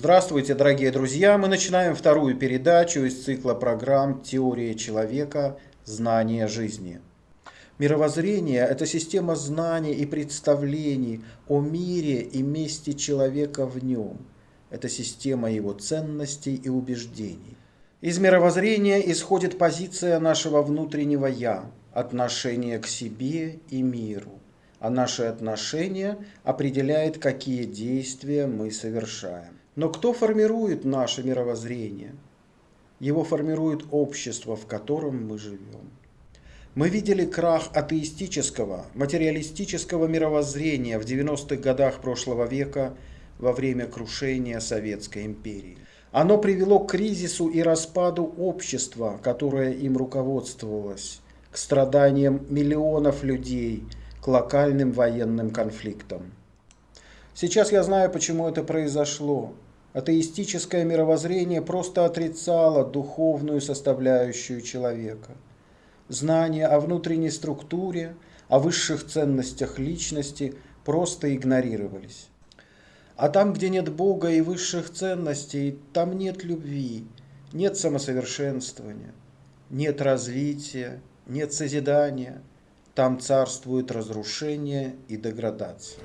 Здравствуйте, дорогие друзья! Мы начинаем вторую передачу из цикла программ «Теория человека. Знание жизни». Мировоззрение – это система знаний и представлений о мире и месте человека в нем. Это система его ценностей и убеждений. Из мировоззрения исходит позиция нашего внутреннего «я», отношение к себе и миру. А наши отношения определяет, какие действия мы совершаем. Но кто формирует наше мировоззрение? Его формирует общество, в котором мы живем. Мы видели крах атеистического, материалистического мировоззрения в 90-х годах прошлого века во время крушения Советской империи. Оно привело к кризису и распаду общества, которое им руководствовалось, к страданиям миллионов людей, к локальным военным конфликтам. Сейчас я знаю, почему это произошло. Атеистическое мировоззрение просто отрицало духовную составляющую человека. Знания о внутренней структуре, о высших ценностях личности просто игнорировались. А там, где нет Бога и высших ценностей, там нет любви, нет самосовершенствования, нет развития, нет созидания. Там царствует разрушение и деградация.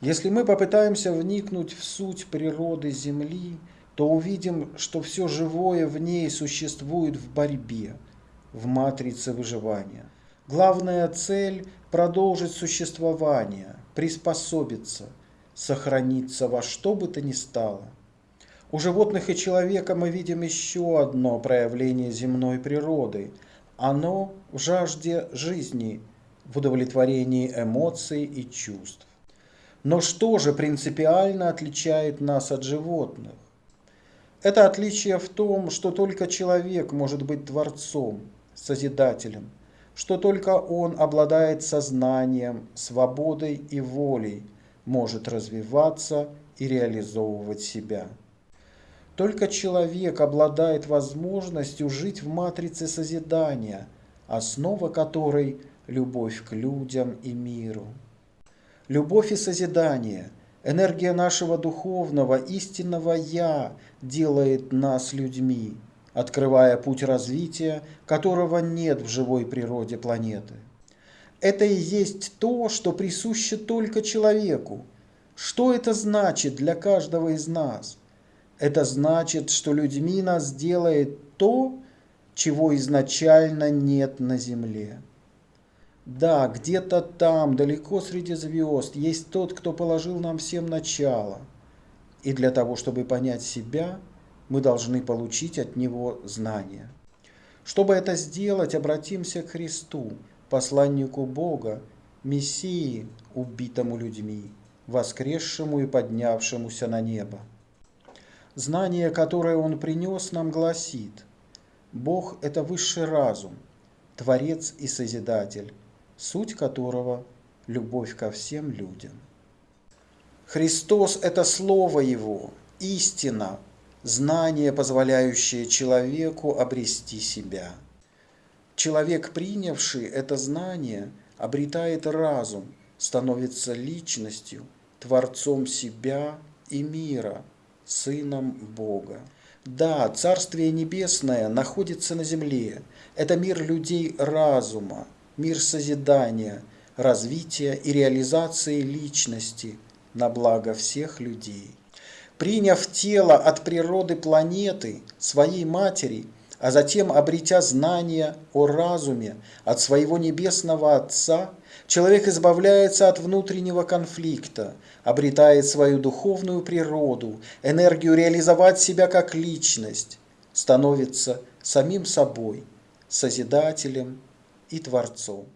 Если мы попытаемся вникнуть в суть природы Земли, то увидим, что все живое в ней существует в борьбе – в матрице выживания. Главная цель – продолжить существование, приспособиться, сохраниться во что бы то ни стало. У животных и человека мы видим еще одно проявление земной природы. Оно в жажде жизни, в удовлетворении эмоций и чувств. Но что же принципиально отличает нас от животных? Это отличие в том, что только человек может быть творцом – Созидателем, что только Он обладает сознанием, свободой и волей, может развиваться и реализовывать себя. Только человек обладает возможностью жить в матрице созидания, основа которой – любовь к людям и миру. Любовь и созидание, энергия нашего духовного, истинного «Я» делает нас людьми – открывая путь развития, которого нет в живой природе планеты. Это и есть то, что присуще только человеку. Что это значит для каждого из нас? Это значит, что людьми нас делает то, чего изначально нет на Земле. Да, где-то там, далеко среди звезд, есть тот, кто положил нам всем начало. И для того, чтобы понять себя – мы должны получить от Него знания. Чтобы это сделать, обратимся к Христу, посланнику Бога, Мессии, убитому людьми, воскресшему и поднявшемуся на небо. Знание, которое Он принес нам, гласит, Бог – это высший разум, Творец и Созидатель, суть которого – любовь ко всем людям. Христос – это Слово Его, истина, знание, позволяющее человеку обрести себя. Человек, принявший это знание, обретает разум, становится личностью, творцом себя и мира, сыном Бога. Да, Царствие Небесное находится на земле. Это мир людей разума, мир созидания, развития и реализации личности на благо всех людей приняв тело от природы планеты, своей матери, а затем обретя знания о разуме от своего небесного Отца, человек избавляется от внутреннего конфликта, обретает свою духовную природу, энергию реализовать себя как личность, становится самим собой, Созидателем и Творцом.